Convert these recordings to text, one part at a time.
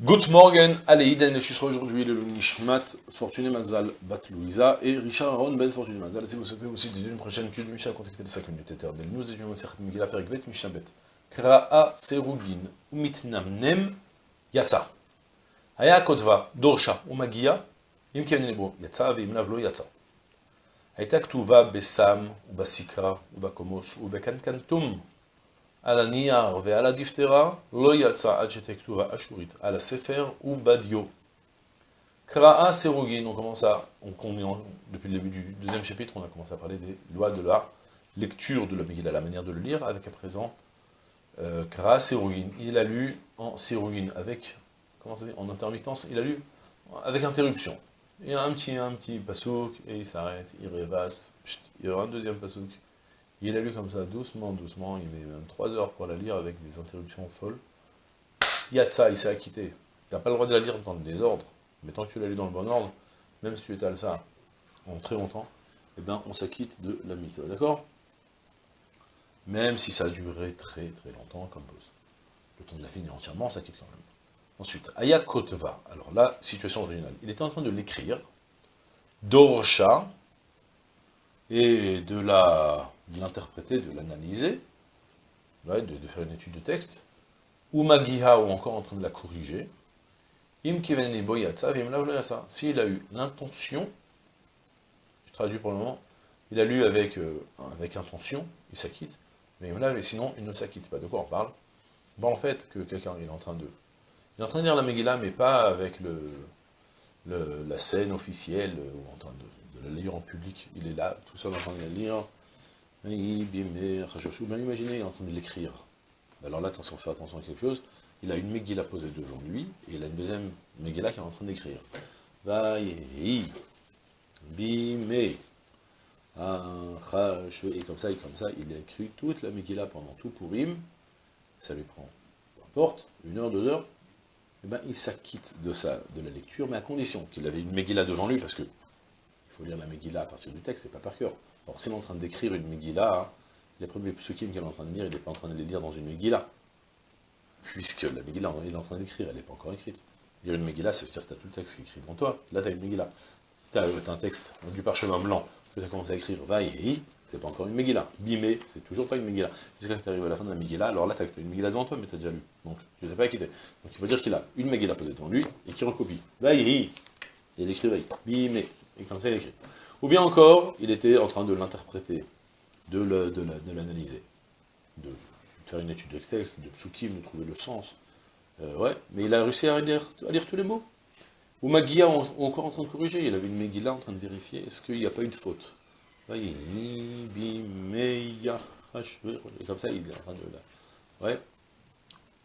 Good morning, allez, Iden, je suis aujourd'hui le Nishmat, Fortuné Mazal, Bat Louisa, et Richard Aaron, Ben Fortuné Mazal. Si vous souhaitez aussi d'une prochaine étude de Mishnah, contactez les 5 minutes éternelles. Nous étudions Maseret Megillah, Perikvet, Mishnabet. Kra'a Serugin, Umitnamnem, Yatsa. Haya Kotva, Dorsha, Umagia, Im Kenebo, Yatsa, Veimnavlo, Yatsa. Hayta Ktuva, Besam, Ubasikra, Ubakomos, Ubekankantum. על הנייר ועל הדיפטרה, לא יצא עד שתכתובה אשורית, על הספר ובדיו. Kra'a Serugin, on commence à, on, on, depuis le début du deuxième chapitre, on a commencé à parler des lois de la lecture de la Megillah, la manière de le lire, avec à présent euh, Kra'a Serugin. Il a lu en Serugin, avec, comment ça dit, en intermittence, il a lu avec interruption. Il y a un petit, un petit pasouk, et il s'arrête, il rêvasse, il y aura un deuxième pasouk, il a lu comme ça, doucement, doucement, il met même 3 heures pour la lire avec des interruptions folles. Yatsa, il s'est acquitté. Tu n'as pas le droit de la lire dans le désordre, mais tant que tu l'as lu dans le bon ordre, même si tu étales ça en très longtemps, eh bien, on s'acquitte de la mitzvah, d'accord? Même si ça a duré très très longtemps, comme pose. Le temps de la finir entièrement, on s'acquitte quand même. Ensuite, Aya Kotva. Alors là, situation originale. Il était en train de l'écrire. Dorsha, et de l'interpréter, de l'analyser, de, de, faire une étude de texte, ou Magiha, ou encore en train de la corriger, Im s'il a eu l'intention, je traduis pour le moment, il a lu avec, euh, avec intention, il s'acquitte, mais sinon il ne s'acquitte pas. De quoi on parle? Bon, en fait, que quelqu'un est en train de... Il est en train de lire la Megillah, mais pas avec le, la scène officielle, ou en train de de la lire en public, il est là, tout seul en train de la lire, imaginez, il est en train de l'écrire. Alors là, attention, fait attention à quelque chose, il a une Megillah posée devant lui, et il a une deuxième Megillah qui est en train d'écrire. Bimé, et comme ça, et comme ça, il a écrit toute la Megillah pendant tout Purim, ça lui prend, peu importe, une heure, deux heures, et eh ben, il s'acquitte de, de la lecture, mais à condition qu'il avait une Megillah devant lui, parce que faut lire la Megillah à partir du texte, c'est pas par cœur. Alors, s'il est en train d'écrire une Megillah, hein, les premiers psukim qu'il est en train de lire, il n'est pas en train de les lire dans une Megillah. Puisque la Megillah, il est en train d'écrire, elle n'est pas encore écrite. Lire une Megillah, ça veut dire que tu as tout le texte qui est écrit devant toi. Là, tu as une Megillah. Si tu as, un texte, du parchemin blanc, que tu as commencé à écrire Vaï, c'est pas encore une Megillah. Bimé, c'est toujours pas une Megillah. Jusqu'à tu arrives à la fin de la Megillah, alors là, tu as une Megillah devant toi, mais tu as déjà lu. Donc, tu ne t'es pas acquitté. Donc, il faut dire qu'il a une Megillah posée devant lui, et qu'il recopie. Vaï, il écrit Vaï. Bimé. Et comme ça, il écrit. Ou bien encore, il était en train de l'interpréter, de l'analyser, de, faire une étude de texte, de psukim, de trouver le sens. Euh, ouais, mais il a réussi à lire, à lire tous les mots. Ou Magia, encore en train de corriger, il avait une Megillah en train de vérifier, est-ce qu'il n'y a pas eu de faute Et comme ça, il est en train de... Ouais.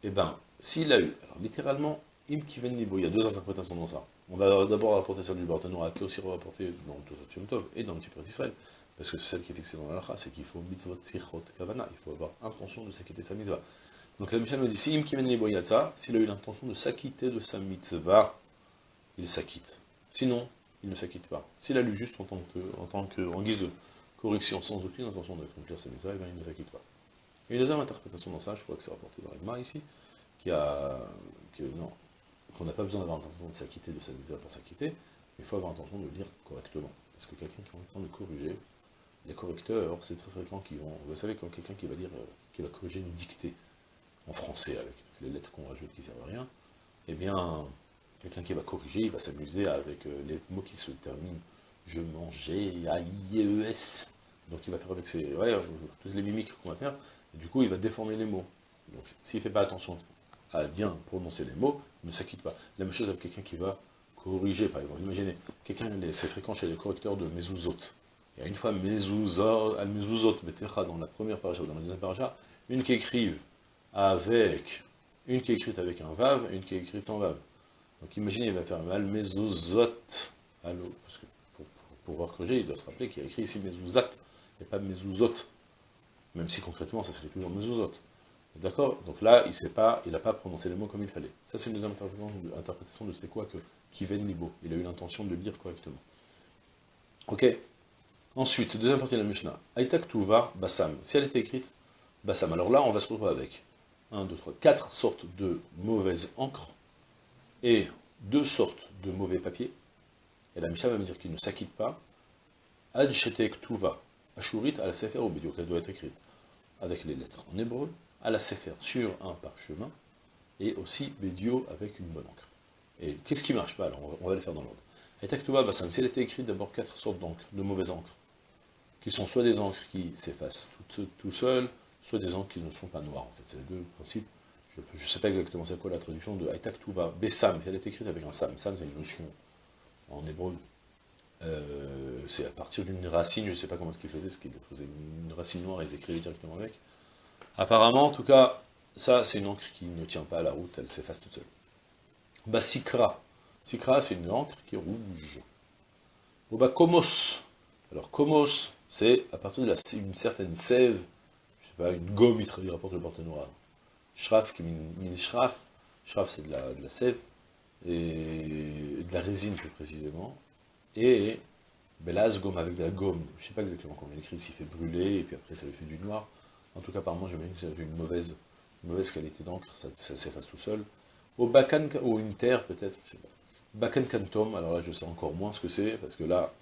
Et eh ben, s'il a eu, alors littéralement, Kiven il y a deux interprétations dans ça. On va d'abord rapporter celle du Barthénois, qui est aussi rapporté dans le Tov et dans le Petit Israël, parce que c'est celle qui est fixée dans la c'est qu'il faut mitzvot sichot kavana, il faut avoir intention de s'acquitter sa mitzvah. Donc la Mishnah nous dit, si Im Kiven s'il a eu l'intention de s'acquitter de sa mitzvah, il s'acquitte. Sinon, il ne s'acquitte pas. S'il a lu juste en tant que, en, guise de correction, sans aucune intention d'accomplir sa mitzvah, eh il ne s'acquitte pas. Et une deuxième interprétation dans ça, je crois que c'est rapporté dans l'Agma ici, qui a, que, non, qu'on n'a pas besoin d'avoir l'intention de s'acquitter de sa misère pour s'acquitter, mais il faut avoir l'intention de lire correctement. Parce que quelqu'un qui est en train de corriger, les correcteurs, c'est très fréquent qu'ils vont... Vous savez, comme quelqu'un qui va lire, euh, qui va corriger une dictée en français avec les lettres qu'on rajoute qui servent à rien, eh bien, quelqu'un qui va corriger, il va s'amuser avec euh, les mots qui se terminent je mangeais, A-I-E-S. Donc il va faire avec ses... Ouais, toutes les mimiques qu'on va faire, du coup il va déformer les mots. Donc s'il ne fait pas attention à bien prononcer les mots, ne s'acquitte pas. La même chose avec quelqu'un qui va corriger, par exemple. Imaginez, quelqu'un, c'est fréquent chez les correcteurs de mezuzot. Il y a une fois mezuzot, dans la première paracha ou dans la deuxième paracha, une qui écrive avec, une qui est écrite avec un vav, une qui est écrite sans vav. Donc imaginez, il va faire al mezuzot, parce que pour, pouvoir corriger, il doit se rappeler qu'il a écrit ici mezuzat, et pas mezuzot. Même si concrètement, ça serait toujours mezuzot. D'accord Donc là, il n'a pas, pas prononcé les mots comme il fallait. Ça, c'est une deuxième interprétation de c'est quoi que Kiven Libo. Il a eu l'intention de le lire correctement. Ok Ensuite, deuxième partie de la Mishnah. Aitak Tuva Bassam. Si elle était écrite, Bassam. Alors là, on va se retrouver avec 1, 2, 3, 4 sortes de mauvaises encres et deux sortes de mauvais papiers, et la Mishnah va me dire qu'il ne s'acquitte pas, Ad tuva, ashurit à la sefer ou bédio, qu'elle doit être écrite avec les lettres en hébreu, à la sefer sur un parchemin, et aussi bédio avec une bonne encre. Et qu'est-ce qui marche pas Alors, on va, le faire dans l'ordre. Et Taktuba Bassam, s'il était écrit d'abord quatre sortes d'encre, de mauvaises encres, qui sont soit des encres qui s'effacent tout, tout soit des encres qui ne sont pas noires, en fait. C'est les deux principes. Je ne sais pas exactement c'est quoi la traduction de Aitak Tuva, Bessam, elle est écrite avec un Sam, Sam c'est une notion en hébreu. Euh, c'est à partir d'une racine, je ne sais pas comment ce qu'il faisait, ce qu'il faisait une racine noire ils écrivaient directement avec. Apparemment, en tout cas, ça c'est une encre qui ne tient pas à la route, elle s'efface toute seule. Bah, Sikra. Sikra, c'est une encre qui est rouge. Ou bah, Komos. Alors, Komos, c'est à partir d'une certaine sève, je sais pas, une gomme, il rapporte le porte noir. Shraf, qui est shraf. Shraf, c'est de la, de la sève, et de la résine plus précisément. Et Belaz gomme avec de la gomme. Je sais pas exactement comment il écrit, s'il fait brûler, et puis après ça lui fait du noir. En tout cas, par moi, j'imagine que ça fait une mauvaise, mauvaise qualité d'encre, ça, s'efface tout seul. Au Bakan, ou une peut-être, je sais pas. Bakan Kantom, alors là je sais encore moins ce que c'est, parce que là,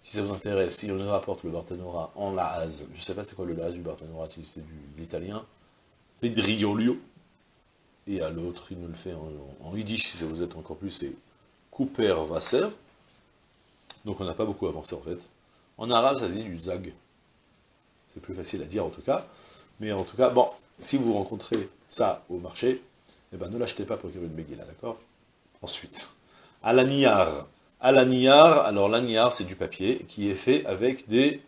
si ça vous intéresse, si on rapporte le Bartanora en Laaz, je sais pas c'est quoi le Laaz du Bartanora, si c'est de l'italien, Pedriolio, et à l'autre, il nous le fait en, en, yiddish, si ça vous êtes encore plus, c'est Cooper Vasser, donc on n'a pas beaucoup avancé en fait. En arabe, ça se dit du zag. C'est plus facile à dire en tout cas. Mais en tout cas, bon, si vous rencontrez ça au marché, eh ben ne l'achetez pas pour écrire une Megillah, d'accord? Ensuite, à l'aniar. À l'aniar, alors l'aniar, c'est du papier qui est fait avec des,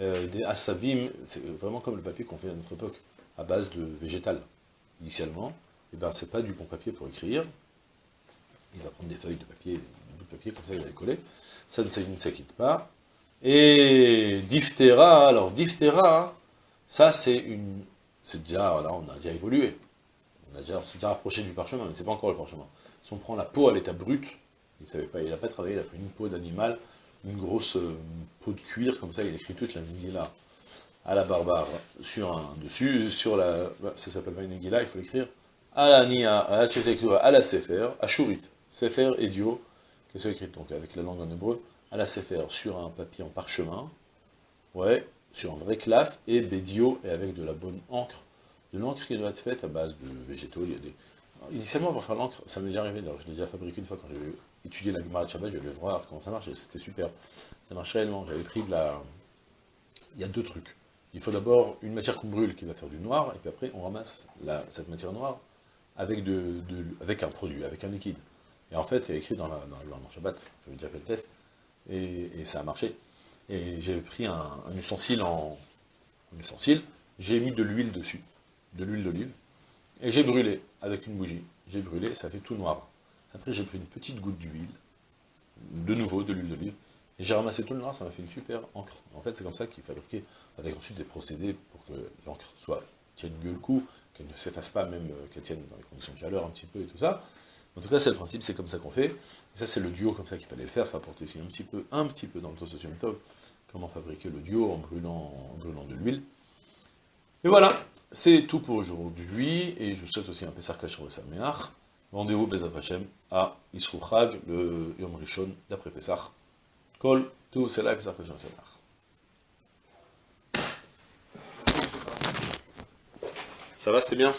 euh, des asabim, c'est vraiment comme le papier qu'on fait à notre époque, à base de végétal, initialement. Eh ben pas du bon papier pour écrire. Il va prendre des feuilles de papier, des bouts de papier, comme ça il va les coller ça ne s'acquitte pas. Et diphtera, alors diphtera, ça c'est une, c'est déjà, là on a déjà évolué, on a déjà, rapproché du parchemin, mais c'est pas encore le parchemin. Si on prend la peau à l'état brut, il savait pas, il n'a pas travaillé, il a pris une peau d'animal, une grosse peau de cuir, comme ça il écrit toute la là à la barbare, sur un dessus, sur la, ça s'appelle pas une il faut l'écrire, à la nia, à la à la sefer, à shurit, sefer, dio qui soit écrite donc avec la langue en hébreu, à la Sefer, sur un papier en parchemin, ouais, sur un vrai claf, et bédio, et avec de la bonne encre, de l'encre qui doit être faite à base de végétaux, il y a des... Initialement, pour faire l'encre, ça m'est déjà arrivé, alors je l'ai déjà fabriqué une fois quand j'ai étudié la Gemara de Shabbat, je vais voir comment ça marche, et c'était super. Ça marche réellement, j'avais pris de la... Il y a deux trucs. Il faut d'abord une matière qu'on brûle qui va faire du noir, et puis après on ramasse la, cette matière noire avec, de, avec un produit, avec un liquide. Et en fait, il y a écrit dans, la, dans, Shabbat, j'avais déjà fait le test, et, ça a marché. Et j'avais pris un, ustensile en ustensile, j'ai mis de l'huile dessus, de l'huile d'olive, et j'ai brûlé avec une bougie. J'ai brûlé, ça fait tout noir. Après, j'ai pris une petite goutte d'huile, de nouveau de l'huile d'olive, et j'ai ramassé tout le noir, ça m'a fait une super encre. En fait, c'est comme ça qu'il fabriquait, avec ensuite des procédés pour que l'encre soit tienne mieux le coup, qu'elle ne s'efface pas, même euh, qu'elle tienne dans les conditions de chaleur un petit peu et tout ça. En tout cas, c'est le principe, c'est comme ça qu'on fait. Et ça, c'est le duo comme ça qu'il fallait le faire. Ça apporte aussi un petit peu, un petit peu dans le toast top, comment fabriquer le duo en brûlant, en brûlant de l'huile. Et voilà, c'est tout pour aujourd'hui. Et je vous souhaite aussi un Pessar Kachar Sameach. Rendez-vous Bezat Hashem à Isrou le Yom Rishon d'après Pessar. Kol, tout, c'est là Pessar Kachar Sameach. Ça va, c'était bien?